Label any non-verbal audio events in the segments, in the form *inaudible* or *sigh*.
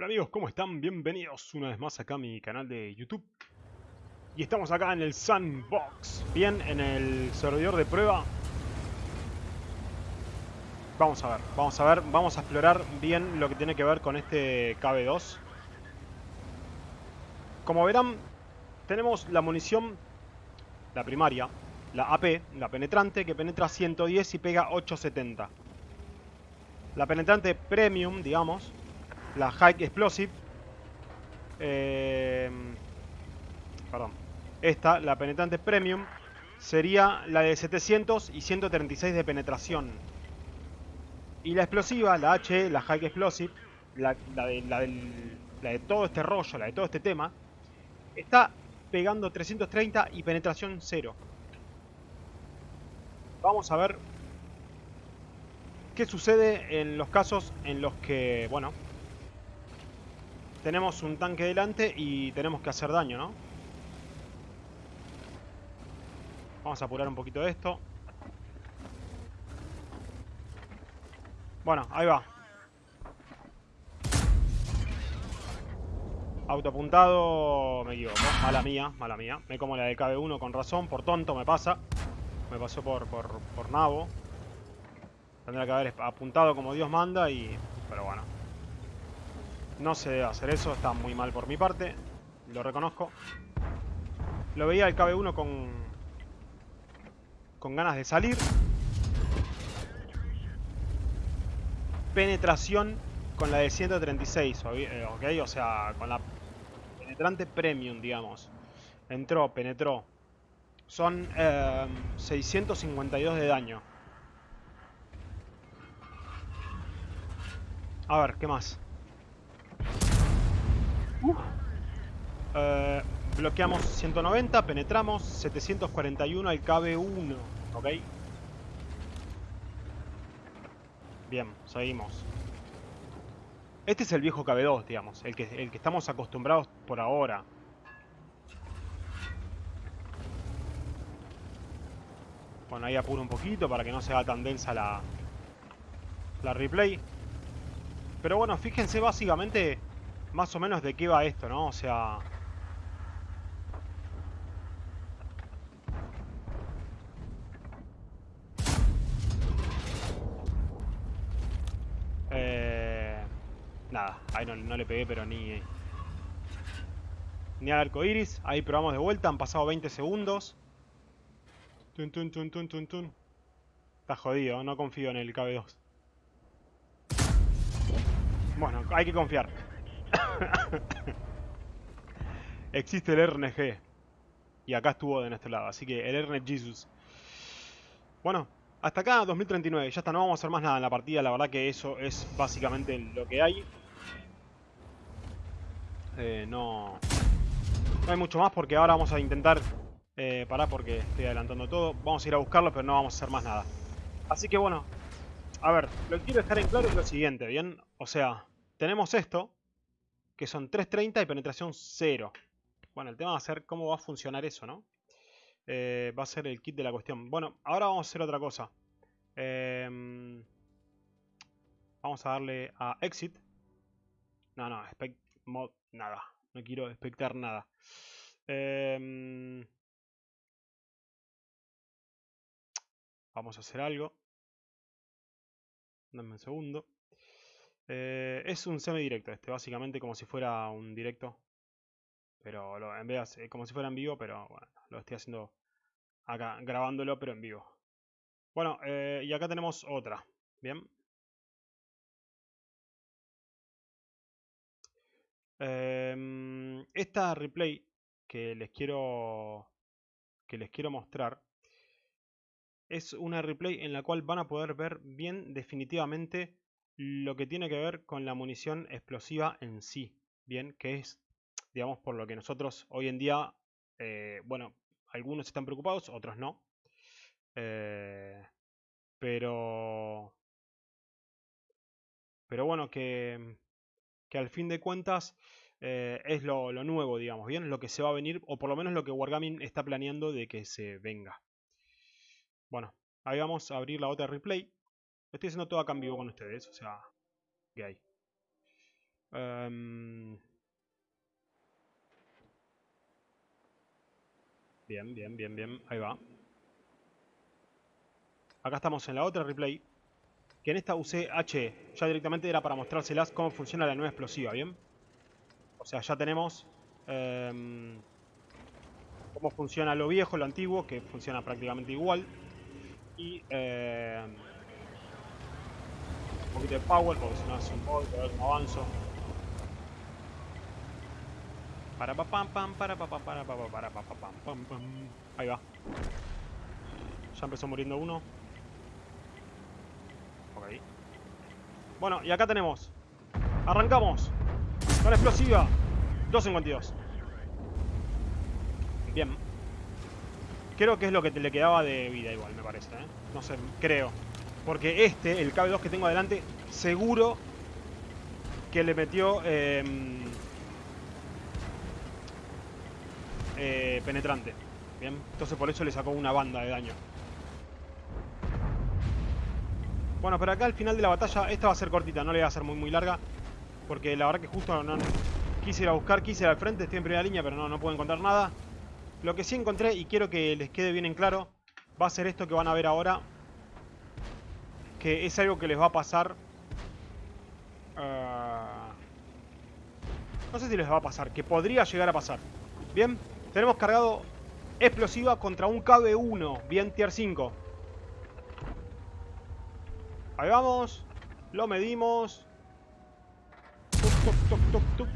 Hola amigos, ¿cómo están? Bienvenidos una vez más acá a mi canal de YouTube. Y estamos acá en el Sandbox, bien, en el servidor de prueba. Vamos a ver, vamos a ver, vamos a explorar bien lo que tiene que ver con este KB2. Como verán, tenemos la munición, la primaria, la AP, la penetrante, que penetra 110 y pega 870. La penetrante premium, digamos, la High Explosive. Eh, perdón. Esta, la penetrante premium, sería la de 700 y 136 de penetración. Y la explosiva, la H, la High Explosive, la, de, la de todo este rollo, la de todo este tema, está pegando 330 y penetración 0. Vamos a ver qué sucede en los casos en los que, bueno, tenemos un tanque delante y tenemos que hacer daño, ¿no? Vamos a apurar un poquito esto. Bueno, ahí va. Autoapuntado, me equivoco. Mala mía, mala mía. Me como la de KB1 con razón, por tonto me pasa. Me pasó por, por, por nabo. Tendría que haber apuntado como Dios manda y... Pero bueno. No se debe hacer eso, está muy mal por mi parte. Lo reconozco. Lo veía el KB1 con... Con ganas de salir. Penetración con la de 136, ¿ok? O sea, con la penetrante premium, digamos. Entró, penetró. Son eh, 652 de daño. A ver, ¿qué más? Eh, bloqueamos 190, penetramos 741 al KB1, ¿ok? Bien, seguimos. Este es el viejo KB2, digamos, el que, el que estamos acostumbrados por ahora. Bueno, ahí apuro un poquito para que no sea tan densa la, la replay. Pero bueno, fíjense básicamente más o menos de qué va esto, ¿no? O sea... Eh... Nada, ahí no, le pegué, pero ni... Ni al arco iris. Ahí probamos de vuelta, han pasado 20 segundos. Tun, tun, tun, tun, tun, tun. Está jodido, no confío en el KB2. Bueno, hay que confiar. *laughs* Existe el RNG. Y acá estuvo de nuestro lado. Así que el RNG Jesus. Bueno, hasta acá 2039. Ya está, no vamos a hacer más nada en la partida. La verdad que eso es básicamente lo que hay. Eh, no... No hay mucho más porque ahora vamos a intentar... Eh, parar porque estoy adelantando todo. Vamos a ir a buscarlo, pero no vamos a hacer más nada. Así que bueno, a ver, lo que quiero dejar en claro es lo siguiente, ¿bien? O sea, tenemos esto, que son 3.30 y penetración 0. Bueno, el tema va a ser cómo va a funcionar eso, ¿no? Eh, va a ser el kit de la cuestión. Bueno, ahora vamos a hacer otra cosa. Em, vamos a darle a exit. No, no, mod, nada. No quiero expectar nada. Em, vamos a hacer algo. Dame un segundo. Eh, es un semi-directo este, básicamente como si fuera un directo. Pero lo, en vez de, como si fuera en vivo, pero bueno, lo estoy haciendo acá, grabándolo, pero en vivo. Bueno, eh, y acá tenemos otra. Bien. Em, esta replay que les quiero que les quiero mostrar es una replay en la cual van a poder ver bien definitivamente lo que tiene que ver con la munición explosiva en sí, bien, que es, digamos, por lo que nosotros hoy en día, eh, bueno, algunos están preocupados, otros no, eh, pero, pero bueno, que, que al fin de cuentas eh, es lo, lo, nuevo, digamos, bien, lo que se va a venir, o por lo menos lo que Wargaming está planeando de que se venga. Bueno, ahí vamos a abrir la otra replay estoy haciendo todo en vivo con ustedes, o sea, que hay. Em, Bien, bien, bien, bien. Ahí va. Acá estamos en la otra replay. Que en esta usé H. Ya directamente era para mostrárselas cómo funciona la nueva explosiva, ¿bien? O sea, ya tenemos... em, cómo funciona lo viejo, lo antiguo, que funciona prácticamente igual. Y... un poquito de power, porque si no hace un poco, a ver cómo avanzo. Para pa pam pam para pa pam para pa pa para pa pa pam pam pam. Ahí va. Ya empezó muriendo uno. Ok. Bueno, y acá tenemos. Arrancamos. Con explosiva. 252. Bien. Creo que es lo que te le quedaba de vida igual, me parece. ¿eh? No sé, creo. Porque este, el KB2 que tengo adelante, seguro que le metió... em, eh, penetrante. Bien, entonces por eso le sacó una banda de daño. Bueno, pero acá al final de la batalla, esta va a ser cortita, no le va a ser muy muy larga. Porque la verdad que justo quise ir a buscar, quise ir al frente, estoy en primera línea, pero no, no puedo encontrar nada. Lo que sí encontré, y quiero que les quede bien en claro, va a ser esto que van a ver ahora. Que es algo que les va a pasar... ah, no sé si les va a pasar, que podría llegar a pasar. Bien, tenemos cargado explosiva contra un KB1, bien tier 5. Ahí vamos, lo medimos. Tuc, tuc, tuc, tuc, tuc.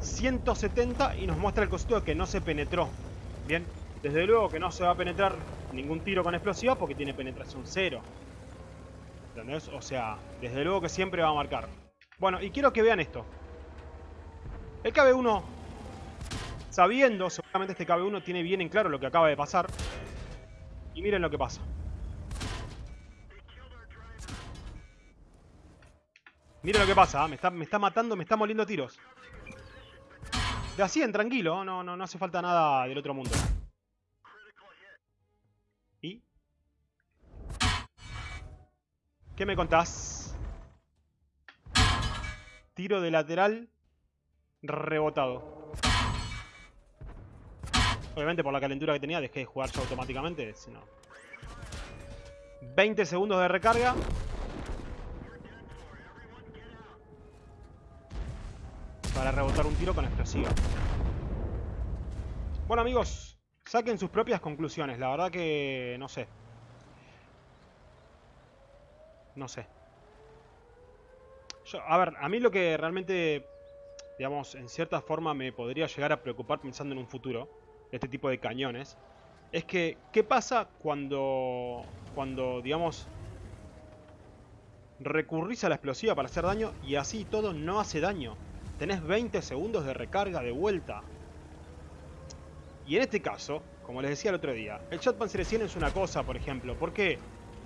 170 y nos muestra el cosito de que no se penetró. Bien, desde luego que no se va a penetrar ningún tiro con explosiva porque tiene penetración cero. ¿Entendés? O sea, desde luego que siempre va a marcar. Bueno, y quiero que vean esto. El KB1 sabiendo, seguramente este KB1 tiene bien en claro lo que acaba de pasar. Y miren lo que pasa. Miren lo que pasa, ¿ah? me, está, me está matando, me está moliendo tiros. De así en tranquilo, no, no, no hace falta nada del otro mundo. ¿Qué me contás? Tiro de lateral rebotado. Obviamente por la calentura que tenía dejé de jugar yo automáticamente, si no. 20 segundos de recarga. Para rebotar un tiro con explosiva. Bueno amigos, saquen sus propias conclusiones. La verdad que no sé. No sé. Yo, a ver, a mí lo que realmente, digamos, en cierta forma me podría llegar a preocupar pensando en un futuro este tipo de cañones, es que, ¿qué pasa cuando, cuando digamos, recurrís a la explosiva para hacer daño y así todo no hace daño? Tenés 20 segundos de recarga de vuelta. Y en este caso, como les decía el otro día, el Shotpanzer 100 es una cosa, por ejemplo. ¿Por qué?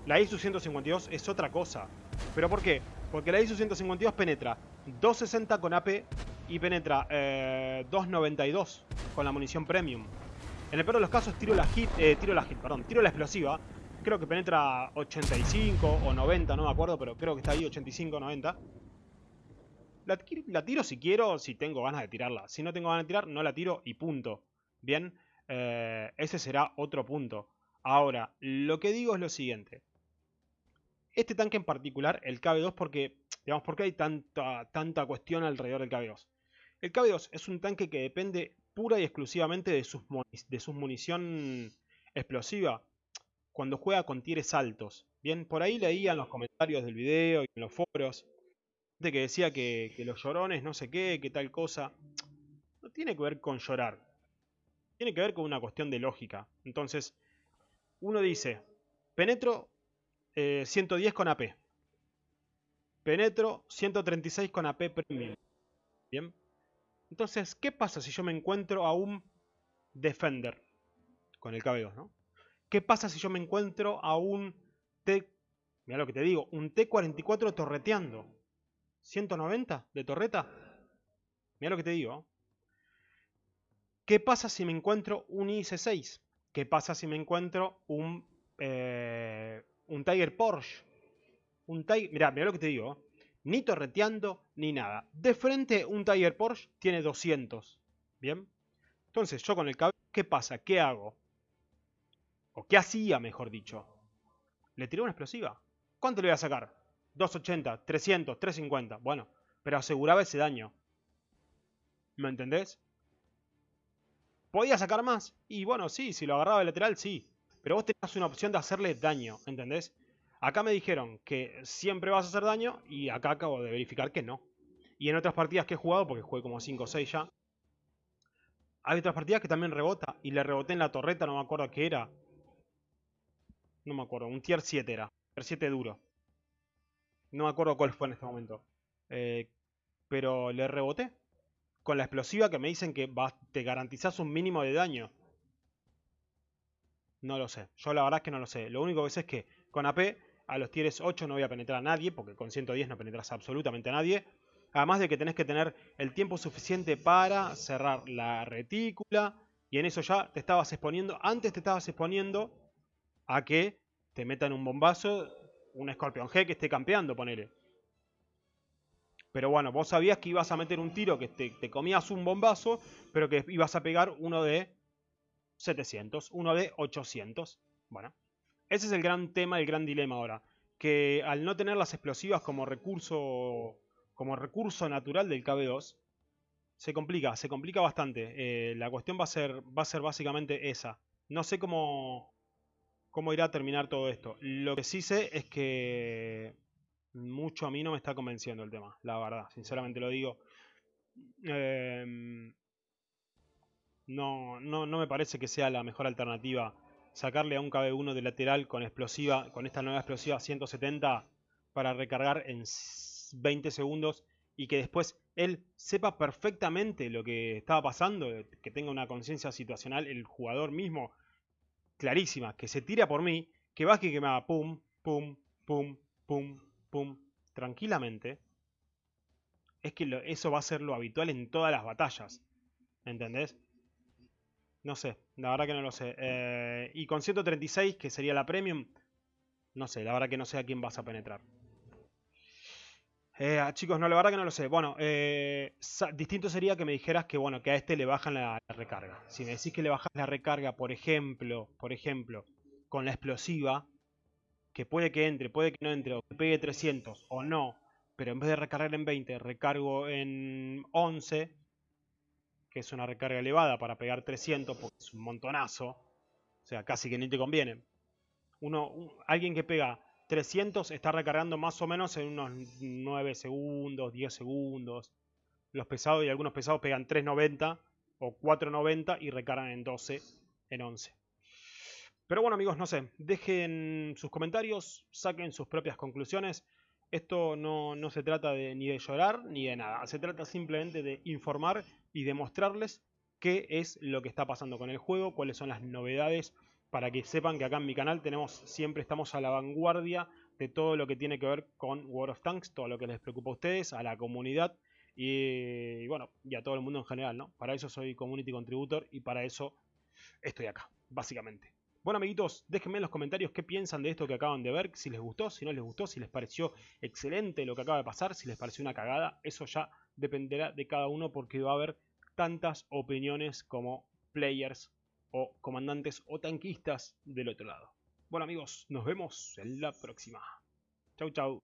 La ISU 152 es otra cosa. ¿Pero por qué? Porque la ISU 152 penetra 260 con AP y penetra eh, 292 con la munición premium. En el peor de los casos tiro la hit, eh, tiro la hit, perdón, tiro la explosiva. Creo que penetra 85 o 90, no me acuerdo, pero creo que está ahí 85 o 90. La, la, tiro si quiero, si tengo ganas de tirarla. Si no tengo ganas de tirar, no la tiro y punto. Bien, eh, ese será otro punto. Ahora, lo que digo es lo siguiente. Este tanque en particular, el KB2, porque, digamos, porque hay tanta, tanta cuestión alrededor del KB2. El KB2 es un tanque que depende pura y exclusivamente de sus, de sus munición explosiva cuando juega con tires altos. Bien, por ahí leía en los comentarios del video y en los foros que decía que, que los llorones no sé qué, que tal cosa. No tiene que ver con llorar. Tiene que ver con una cuestión de lógica. Entonces, uno dice, penetro eh, 110 con AP. Penetro 136 con AP premium. Bien. Entonces, ¿qué pasa si yo me encuentro a un Defender con el KB2, ¿no? ¿Qué pasa si yo me encuentro a un T... Mira lo que te digo, un T44 torreteando. ¿190 de torreta? Mira lo que te digo. ¿Qué pasa si me encuentro un IC6? ¿Qué pasa si me encuentro un, eh, un Tiger Porsche? Un Tiger... Mirá, mirá lo que te digo. Ni torreteando, ni nada. De frente, un Tiger Porsche tiene 200. ¿Bien? Entonces, yo con el cabello, ¿qué pasa? ¿Qué hago? O ¿qué hacía, mejor dicho? Le tiré una explosiva. ¿Cuánto le voy a sacar? 280, 300, 350. Bueno, pero aseguraba ese daño. ¿Me entendés? ¿Podía sacar más? Y bueno, sí, si lo agarraba de lateral, sí. Pero vos tenías una opción de hacerle daño, ¿entendés? Acá me dijeron que siempre vas a hacer daño y acá acabo de verificar que no. Y en otras partidas que he jugado, porque jugué como 5 o 6 ya, hay otras partidas que también rebota. Y le reboté en la torreta, no me acuerdo qué era. No me acuerdo, un tier 7 era. Tier 7 duro. No me acuerdo cuál fue en este momento. Eh, pero le reboté. Con la explosiva que me dicen que te garantizás un mínimo de daño. No lo sé. Yo la verdad es que no lo sé. Lo único que sé es que con AP a los tieres 8 no voy a penetrar a nadie, porque con 110 no penetras absolutamente a nadie. Además de que tenés que tener el tiempo suficiente para cerrar la retícula. Y en eso ya te estabas exponiendo. Antes te estabas exponiendo a que te metan un bombazo, un Scorpion G que esté campeando, ponele. Pero bueno, vos sabías que ibas a meter un tiro que te, te comías un bombazo, pero que ibas a pegar uno de 700, uno de 800. Bueno, ese es el gran tema, el gran dilema ahora. Que al no tener las explosivas como recurso, como recurso natural del KB2, se complica, se complica bastante. Eh, la cuestión va a, ser, va a ser básicamente esa. No sé cómo, cómo irá a terminar todo esto. Lo que sí sé es que mucho a mí no me está convenciendo el tema, la verdad, sinceramente lo digo. Eh, no, no, no me parece que sea la mejor alternativa sacarle a un KB1 de lateral con explosiva, con esta nueva explosiva 170 para recargar en 20 segundos y que después él sepa perfectamente lo que estaba pasando, que tenga una conciencia situacional, el jugador mismo, clarísima, que se tira por mí, que va que me haga pum, pum, pum, pum, pum, tranquilamente, es que eso va a ser lo habitual en todas las batallas. ¿Entendés? No sé, la verdad que no lo sé. Eh, y con 136, que sería la premium, no sé, la verdad que no sé a quién vas a penetrar. Eh, ah, chicos, no, la verdad que no lo sé. Bueno, eh, distinto sería que me dijeras que, bueno, que a este le bajan la, recarga. Si me decís que le bajas la recarga, por ejemplo, por ejemplo, con la explosiva, que puede que entre, puede que no entre, o que pegue 300 o no, pero en vez de recargar en 20, recargo en 11, que es una recarga elevada para pegar 300 porque es un montonazo, o sea, casi que ni te conviene. Uno, alguien que pega 300 está recargando más o menos en unos 9 segundos, 10 segundos. Los pesados y algunos pesados pegan 390 o 490 y recargan en 12, en 11. Pero bueno amigos, no sé, dejen sus comentarios, saquen sus propias conclusiones. Esto no, no se trata de, ni de llorar ni de nada, se trata simplemente de informar y demostrarles qué es lo que está pasando con el juego, cuáles son las novedades, para que sepan que acá en mi canal tenemos siempre estamos a la vanguardia de todo lo que tiene que ver con World of Tanks, todo lo que les preocupa a ustedes, a la comunidad y, bueno, y a todo el mundo en general, ¿no? Para eso soy Community Contributor y para eso estoy acá, básicamente. Bueno amiguitos, déjenme en los comentarios qué piensan de esto que acaban de ver, si les gustó, si no les gustó, si les pareció excelente lo que acaba de pasar, si les pareció una cagada, eso ya dependerá de cada uno porque va a haber tantas opiniones como players o comandantes o tanquistas del otro lado. Bueno amigos, nos vemos en la próxima. Chau chau.